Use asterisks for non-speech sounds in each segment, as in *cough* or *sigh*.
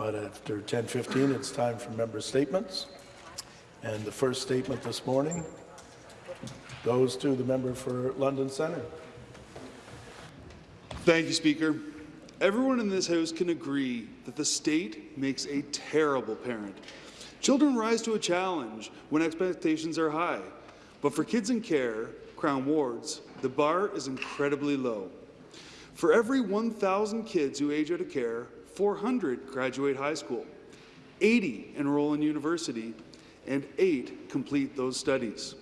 But after 10:15, it's time for member statements. And the first statement this morning goes to the member for London Centre. Thank you, Speaker. Everyone in this House can agree that the state makes a terrible parent. Children rise to a challenge when expectations are high. But for kids in care, Crown Wards, the bar is incredibly low. For every 1,000 kids who age out of care, 400 graduate high school, 80 enroll in university, and 8 complete those studies.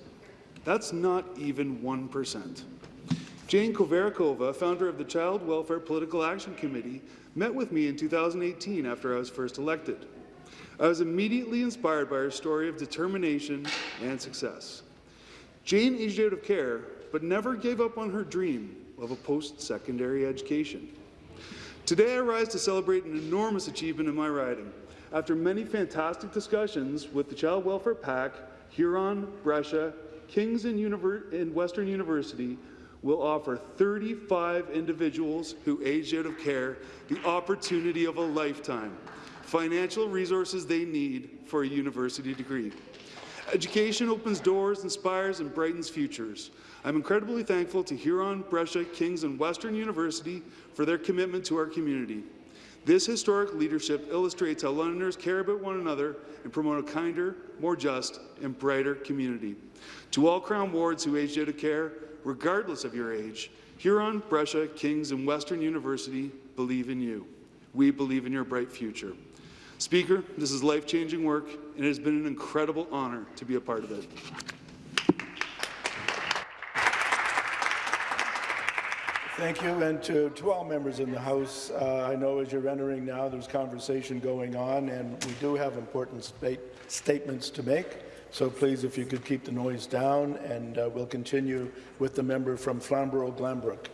That's not even 1%. Jane Kovarikova, founder of the Child Welfare Political Action Committee, met with me in 2018 after I was first elected. I was immediately inspired by her story of determination and success. Jane aged out of care, but never gave up on her dream of a post-secondary education. Today, I rise to celebrate an enormous achievement in my riding. After many fantastic discussions with the Child Welfare PAC, Huron, Brescia, Kings and, Western University, will offer 35 individuals who aged out of care the opportunity of a lifetime, financial resources they need for a university degree. Education opens doors, inspires, and brightens futures. I'm incredibly thankful to Huron, Brescia, Kings, and Western University for their commitment to our community. This historic leadership illustrates how Londoners care about one another and promote a kinder, more just, and brighter community. To all Crown wards who aged out of care, regardless of your age, Huron, Brescia, Kings, and Western University believe in you. We believe in your bright future. Speaker, this is life-changing work, and it has been an incredible honour to be a part of it. Thank you, and to, to all members in the House, uh, I know as you're entering now, there's conversation going on, and we do have important state, statements to make. So please, if you could keep the noise down, and uh, we'll continue with the member from Flamborough-Glanbrook.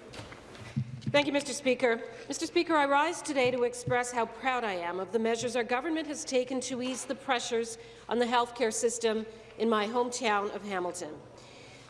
Thank you, Mr. Speaker. Mr. Speaker, I rise today to express how proud I am of the measures our government has taken to ease the pressures on the healthcare system in my hometown of Hamilton.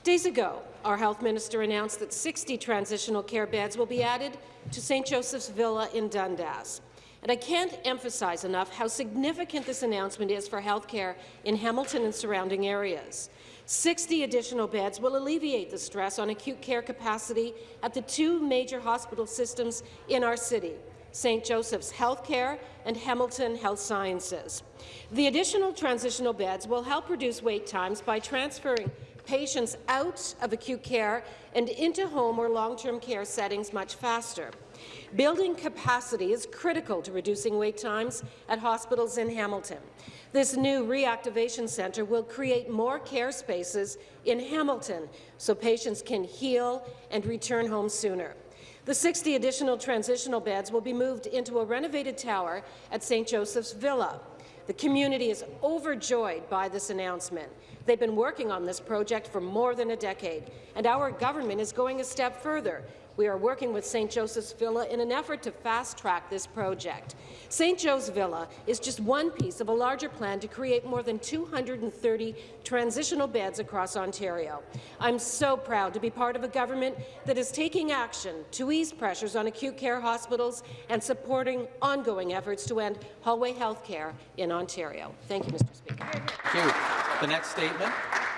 Days ago, our health minister announced that 60 transitional care beds will be added to St. Joseph's Villa in Dundas. And I can't emphasize enough how significant this announcement is for healthcare in Hamilton and surrounding areas. 60 additional beds will alleviate the stress on acute care capacity at the two major hospital systems in our city, St. Joseph's Healthcare and Hamilton Health Sciences. The additional transitional beds will help reduce wait times by transferring patients out of acute care and into home or long-term care settings much faster. Building capacity is critical to reducing wait times at hospitals in Hamilton. This new reactivation centre will create more care spaces in Hamilton so patients can heal and return home sooner. The 60 additional transitional beds will be moved into a renovated tower at St. Joseph's Villa. The community is overjoyed by this announcement. They've been working on this project for more than a decade, and our government is going a step further. We are working with St. Joseph's Villa in an effort to fast-track this project. St. Joe's Villa is just one piece of a larger plan to create more than 230 transitional beds across Ontario. I'm so proud to be part of a government that is taking action to ease pressures on acute care hospitals and supporting ongoing efforts to end hallway health care in Ontario. Thank you, Mr. Speaker. Thank you. The next statement,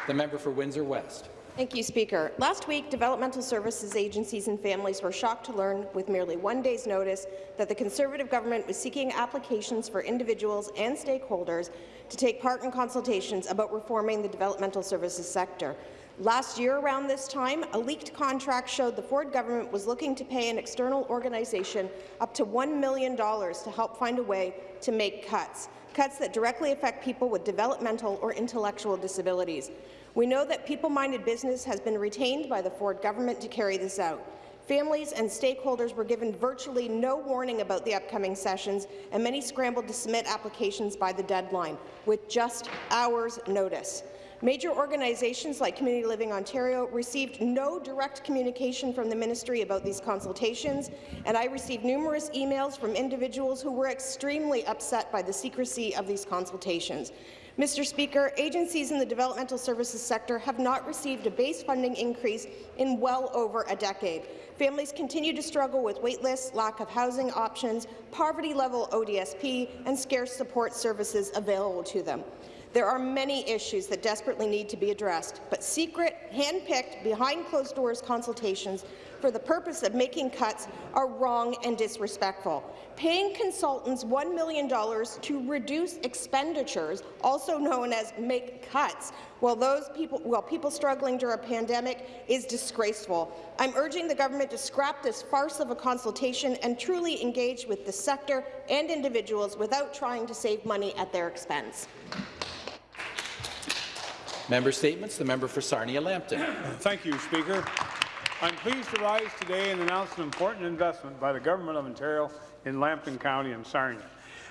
the member for Windsor West. Thank you, Speaker. Last week, developmental services agencies and families were shocked to learn, with merely one day's notice, that the Conservative government was seeking applications for individuals and stakeholders to take part in consultations about reforming the developmental services sector. Last year, around this time, a leaked contract showed the Ford government was looking to pay an external organization up to $1 million to help find a way to make cuts, cuts that directly affect people with developmental or intellectual disabilities. We know that people-minded business has been retained by the Ford government to carry this out. Families and stakeholders were given virtually no warning about the upcoming sessions, and many scrambled to submit applications by the deadline, with just hours' notice. Major organizations like Community Living Ontario received no direct communication from the ministry about these consultations, and I received numerous emails from individuals who were extremely upset by the secrecy of these consultations. Mr. Speaker, agencies in the developmental services sector have not received a base funding increase in well over a decade. Families continue to struggle with waitlists, lack of housing options, poverty-level ODSP, and scarce support services available to them. There are many issues that desperately need to be addressed, but secret, hand-picked, behind-closed-doors consultations for the purpose of making cuts are wrong and disrespectful. Paying consultants $1 million to reduce expenditures, also known as make cuts, while those people, while people struggling during a pandemic is disgraceful. I'm urging the government to scrap this farce of a consultation and truly engage with the sector and individuals without trying to save money at their expense. Member Statements. The member for Sarnia-Lambton. Thank you, Speaker. I'm pleased to rise today and announce an important investment by the Government of Ontario in Lambton County and Sarnia.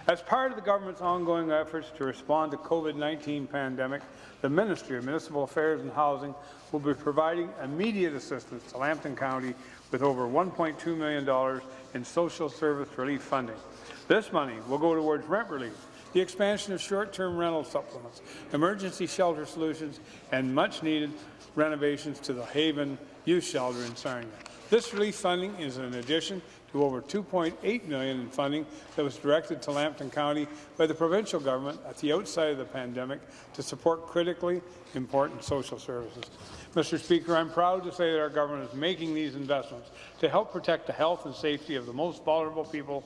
As part of the government's ongoing efforts to respond to COVID-19 pandemic, the Ministry of Municipal Affairs and Housing will be providing immediate assistance to Lambton County with over $1.2 million in social service relief funding. This money will go towards rent relief, the expansion of short-term rental supplements, emergency shelter solutions, and much-needed renovations to the Haven Youth Shelter in Sarnia. This relief funding is in addition to over 2.8 million in funding that was directed to Lambton County by the provincial government at the outset of the pandemic to support critically important social services. Mr. Speaker, I'm proud to say that our government is making these investments to help protect the health and safety of the most vulnerable people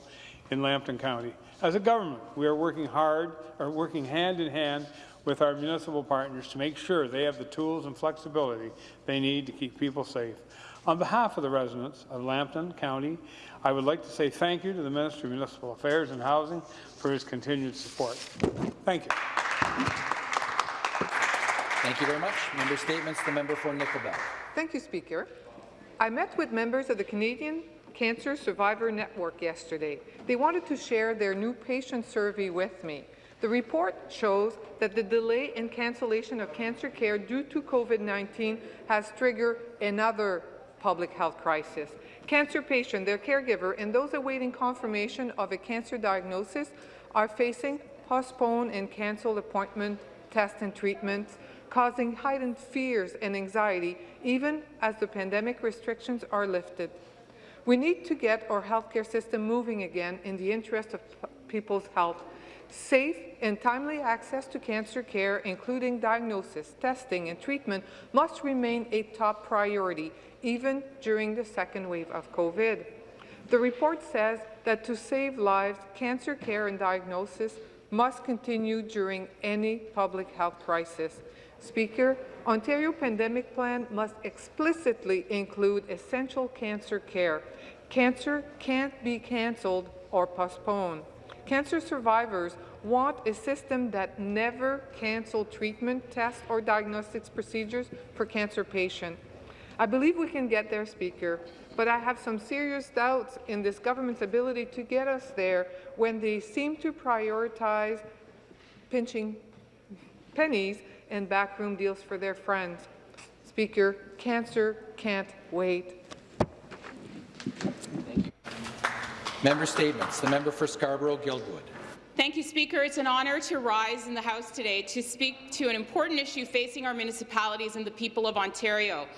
in Lambton County. As a government, we are working hard, or working hand in hand with our municipal partners to make sure they have the tools and flexibility they need to keep people safe. On behalf of the residents of Lambton County, I would like to say thank you to the Minister of Municipal Affairs and Housing for his continued support. Thank you. Thank you very much. Member Statements. The member for Nickelbelt. Thank you, Speaker. I met with members of the Canadian Cancer Survivor Network yesterday. They wanted to share their new patient survey with me. The report shows that the delay and cancellation of cancer care due to COVID-19 has triggered another public health crisis. Cancer patients, their caregiver, and those awaiting confirmation of a cancer diagnosis are facing postponed and cancelled appointment, tests and treatments, causing heightened fears and anxiety even as the pandemic restrictions are lifted. We need to get our healthcare system moving again in the interest of people's health. Safe and timely access to cancer care, including diagnosis, testing and treatment, must remain a top priority, even during the second wave of COVID. The report says that to save lives, cancer care and diagnosis must continue during any public health crisis. Speaker, Ontario Pandemic Plan must explicitly include essential cancer care. Cancer can't be cancelled or postponed. Cancer survivors want a system that never cancel treatment, tests, or diagnostics procedures for cancer patients. I believe we can get there, Speaker, but I have some serious doubts in this government's ability to get us there when they seem to prioritize pinching pennies and backroom deals for their friends. Speaker, cancer can't wait. Member Statements. The member for Scarborough-Guildwood. Thank you, Speaker. It's an honour to rise in the House today to speak to an important issue facing our municipalities and the people of Ontario.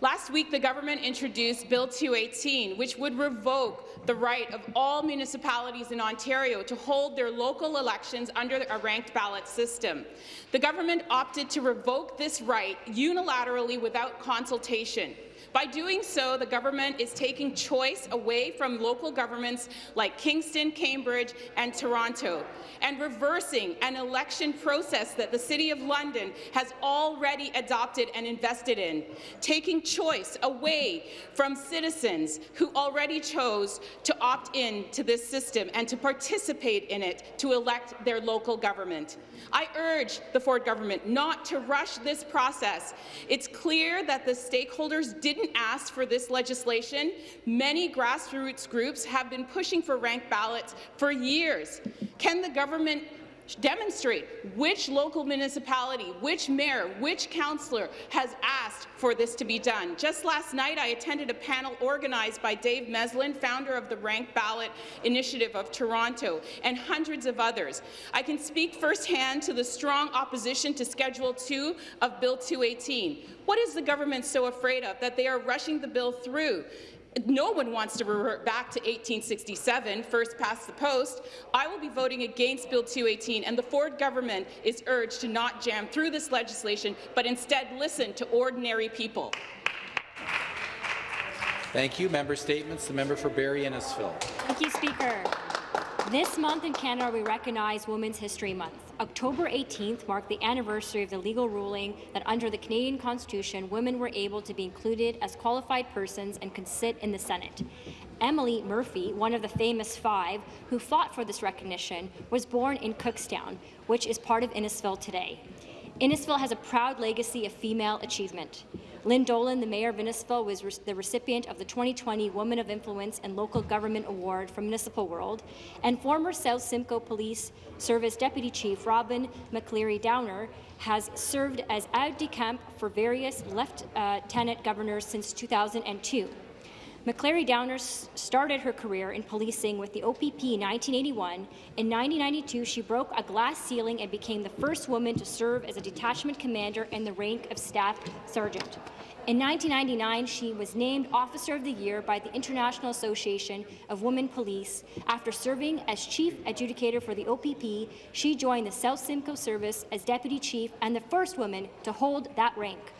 Last week, the government introduced Bill 218, which would revoke the right of all municipalities in Ontario to hold their local elections under a ranked ballot system. The government opted to revoke this right unilaterally without consultation. By doing so, the government is taking choice away from local governments like Kingston, Cambridge and Toronto, and reversing an election process that the City of London has already adopted and invested in, taking choice away from citizens who already chose to opt in to this system and to participate in it to elect their local government. I urge the Ford government not to rush this process. It's clear that the stakeholders didn't ask for this legislation. Many grassroots groups have been pushing for ranked ballots for years. Can the government demonstrate which local municipality, which mayor, which councillor has asked for this to be done. Just last night, I attended a panel organized by Dave Meslin, founder of the Rank Ballot Initiative of Toronto, and hundreds of others. I can speak firsthand to the strong opposition to Schedule 2 of Bill 218. What is the government so afraid of that they are rushing the bill through? No one wants to revert back to 1867, first past the post. I will be voting against Bill 218, and the Ford government is urged to not jam through this legislation, but instead listen to ordinary people. Thank you. Member statements. The member for Barrie Innisfil. Thank you, Speaker. This month in Canada, we recognize Women's History Month. October 18th marked the anniversary of the legal ruling that under the Canadian Constitution, women were able to be included as qualified persons and could sit in the Senate. Emily Murphy, one of the famous five who fought for this recognition, was born in Cookstown, which is part of Innisfil today. Innisfil has a proud legacy of female achievement. Lynn Dolan, the Mayor of Innisfil, was re the recipient of the 2020 Woman of Influence and Local Government Award from Municipal World, and former South Simcoe Police Service Deputy Chief Robin McElary Downer has served as aide de camp for various left uh, lieutenant governors since 2002. McElary Downer started her career in policing with the OPP in 1981. In 1992, she broke a glass ceiling and became the first woman to serve as a detachment commander in the rank of Staff Sergeant. In 1999, she was named Officer of the Year by the International Association of Women Police. After serving as Chief Adjudicator for the OPP, she joined the South Simcoe Service as Deputy Chief and the first woman to hold that rank.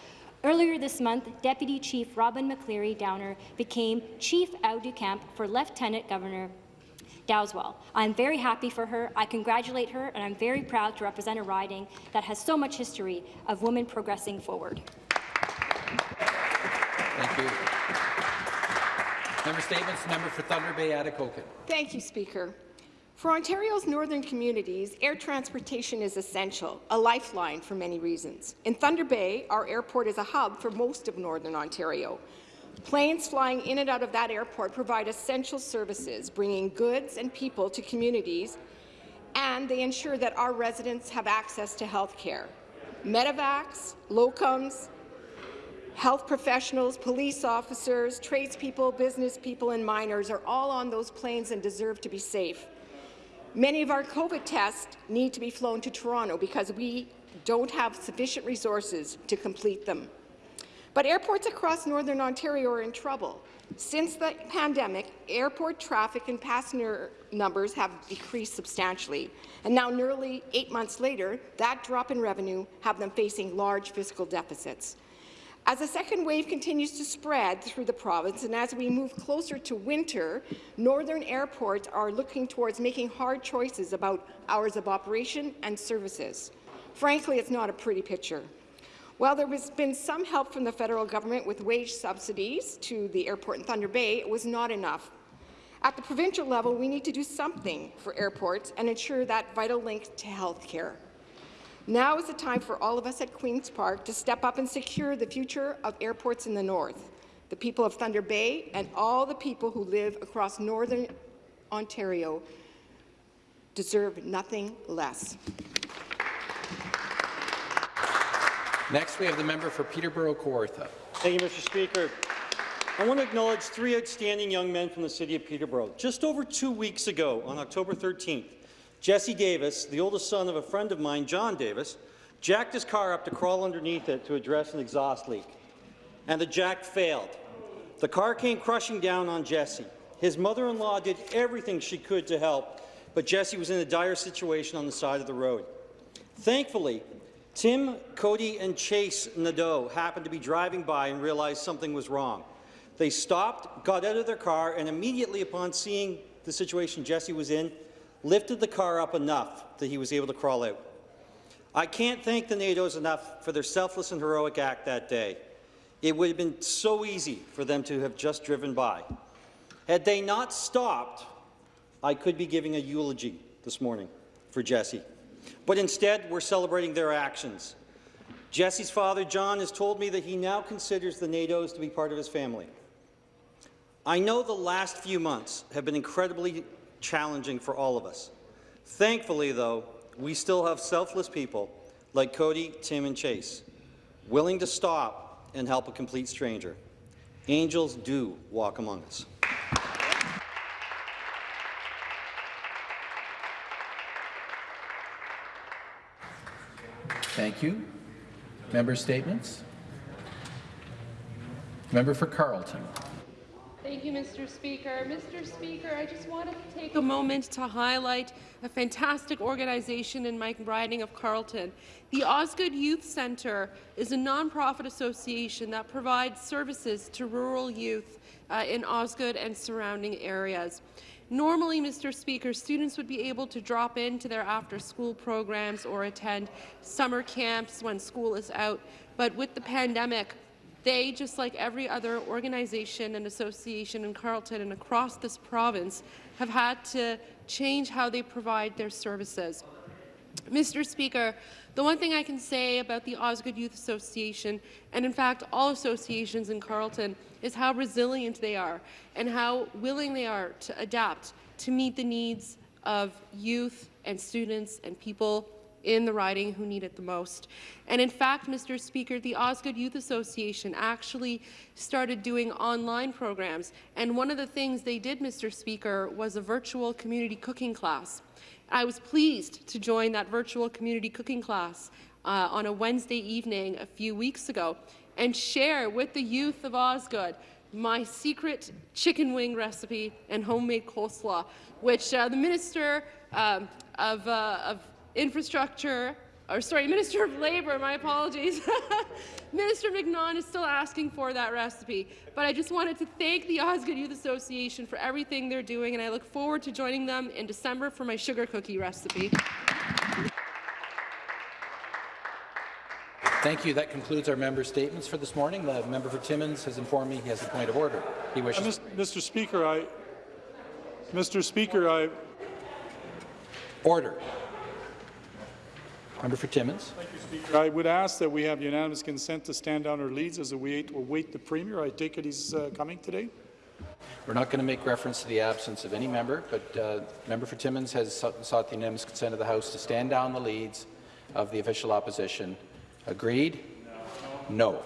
Earlier this month, Deputy Chief Robin McElary Downer became Chief Aide de Camp for Lieutenant Governor Dowdeswell. I'm very happy for her, I congratulate her, and I'm very proud to represent a riding that has so much history of women progressing forward. Thank you. Member statements. Member for Thunder Bay, Atikokan. Thank you, Speaker. For Ontario's northern communities, air transportation is essential, a lifeline for many reasons. In Thunder Bay, our airport is a hub for most of northern Ontario. Planes flying in and out of that airport provide essential services, bringing goods and people to communities, and they ensure that our residents have access to health care. Medevacs, locums, health professionals, police officers, tradespeople, business people, and miners are all on those planes and deserve to be safe. Many of our COVID tests need to be flown to Toronto because we don't have sufficient resources to complete them. But airports across Northern Ontario are in trouble. Since the pandemic, airport traffic and passenger numbers have decreased substantially, and now nearly eight months later, that drop in revenue have them facing large fiscal deficits. As the second wave continues to spread through the province and as we move closer to winter, northern airports are looking towards making hard choices about hours of operation and services. Frankly, it's not a pretty picture. While there has been some help from the federal government with wage subsidies to the airport in Thunder Bay, it was not enough. At the provincial level, we need to do something for airports and ensure that vital link to health care. Now is the time for all of us at Queen's Park to step up and secure the future of airports in the north. The people of Thunder Bay and all the people who live across northern Ontario deserve nothing less. Next, we have the member for Peterborough Kawartha. Thank you, Mr. Speaker. I want to acknowledge three outstanding young men from the city of Peterborough. Just over two weeks ago, on October 13th, Jesse Davis, the oldest son of a friend of mine, John Davis, jacked his car up to crawl underneath it to address an exhaust leak. And the jack failed. The car came crushing down on Jesse. His mother-in-law did everything she could to help, but Jesse was in a dire situation on the side of the road. Thankfully, Tim, Cody, and Chase Nadeau happened to be driving by and realized something was wrong. They stopped, got out of their car, and immediately upon seeing the situation Jesse was in, lifted the car up enough that he was able to crawl out. I can't thank the Nadeaus enough for their selfless and heroic act that day. It would have been so easy for them to have just driven by. Had they not stopped, I could be giving a eulogy this morning for Jesse. But instead, we're celebrating their actions. Jesse's father, John, has told me that he now considers the Nadeaus to be part of his family. I know the last few months have been incredibly challenging for all of us. Thankfully, though, we still have selfless people like Cody, Tim, and Chase, willing to stop and help a complete stranger. Angels do walk among us. Thank you. Member statements. Member for Carleton. Thank you, Mr. Speaker. Mr. Speaker, I just wanted to take a moment to highlight a fantastic organization in my riding of Carleton. The Osgoode Youth Centre is a nonprofit association that provides services to rural youth uh, in Osgoode and surrounding areas. Normally, Mr. Speaker, students would be able to drop into their after-school programs or attend summer camps when school is out, but with the pandemic, they, just like every other organization and association in Carleton and across this province, have had to change how they provide their services. Mr. Speaker, the one thing I can say about the Osgoode Youth Association, and in fact all associations in Carleton, is how resilient they are and how willing they are to adapt to meet the needs of youth and students and people in the riding who need it the most. And in fact, Mr. Speaker, the Osgoode Youth Association actually started doing online programs. And one of the things they did, Mr. Speaker, was a virtual community cooking class. I was pleased to join that virtual community cooking class uh, on a Wednesday evening a few weeks ago and share with the youth of Osgoode my secret chicken wing recipe and homemade coleslaw, which uh, the Minister um, of, uh, of Infrastructure, or sorry, *laughs* Minister of Labour, my apologies. *laughs* Minister McNaughton is still asking for that recipe, but I just wanted to thank the Osgoode Youth Association for everything they're doing, and I look forward to joining them in December for my sugar cookie recipe. Thank you. That concludes our member statements for this morning. The member for Timmins has informed me he has a point of order. He wishes. Uh, Mr. Speaker, I, Mr. Speaker, I, Order. Member for Timmins. I would ask that we have unanimous consent to stand down our leads as we wait, await the Premier. I take it he's uh, coming today. We're not going to make reference to the absence of any member, but uh, member for Timmins has sought sought the unanimous consent of the House to stand down the leads of the official opposition. Agreed? No.